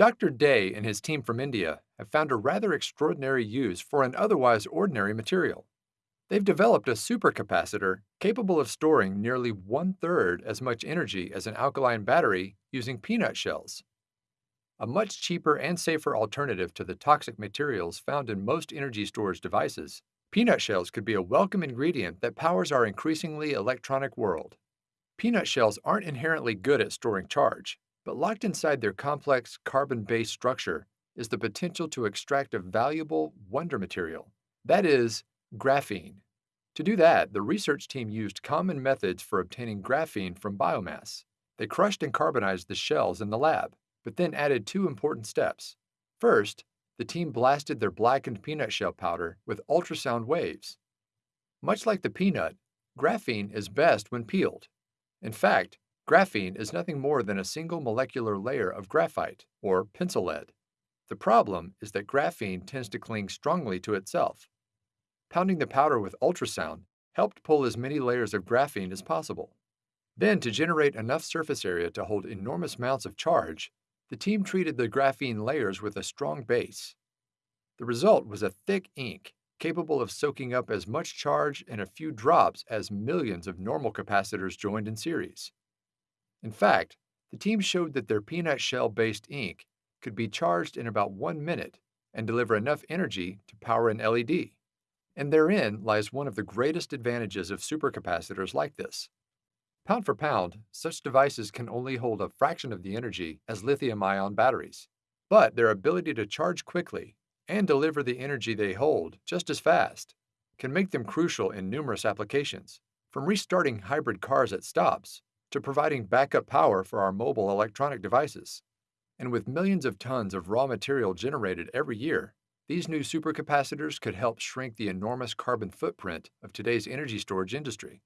Dr. Day and his team from India have found a rather extraordinary use for an otherwise ordinary material. They've developed a supercapacitor capable of storing nearly one third as much energy as an alkaline battery using peanut shells. A much cheaper and safer alternative to the toxic materials found in most energy storage devices, peanut shells could be a welcome ingredient that powers our increasingly electronic world. Peanut shells aren't inherently good at storing charge, but locked inside their complex carbon-based structure is the potential to extract a valuable wonder material. That is, graphene. To do that, the research team used common methods for obtaining graphene from biomass. They crushed and carbonized the shells in the lab, but then added two important steps. First, the team blasted their blackened peanut shell powder with ultrasound waves. Much like the peanut, graphene is best when peeled. In fact, graphene is nothing more than a single molecular layer of graphite, or pencil lead. The problem is that graphene tends to cling strongly to itself, Pounding the powder with ultrasound helped pull as many layers of graphene as possible. Then, to generate enough surface area to hold enormous amounts of charge, the team treated the graphene layers with a strong base. The result was a thick ink capable of soaking up as much charge in a few drops as millions of normal capacitors joined in series. In fact, the team showed that their peanut shell-based ink could be charged in about one minute and deliver enough energy to power an LED. And therein lies one of the greatest advantages of supercapacitors like this. Pound for pound, such devices can only hold a fraction of the energy as lithium-ion batteries, but their ability to charge quickly and deliver the energy they hold just as fast can make them crucial in numerous applications, from restarting hybrid cars at stops to providing backup power for our mobile electronic devices. And with millions of tons of raw material generated every year, these new supercapacitors could help shrink the enormous carbon footprint of today's energy storage industry.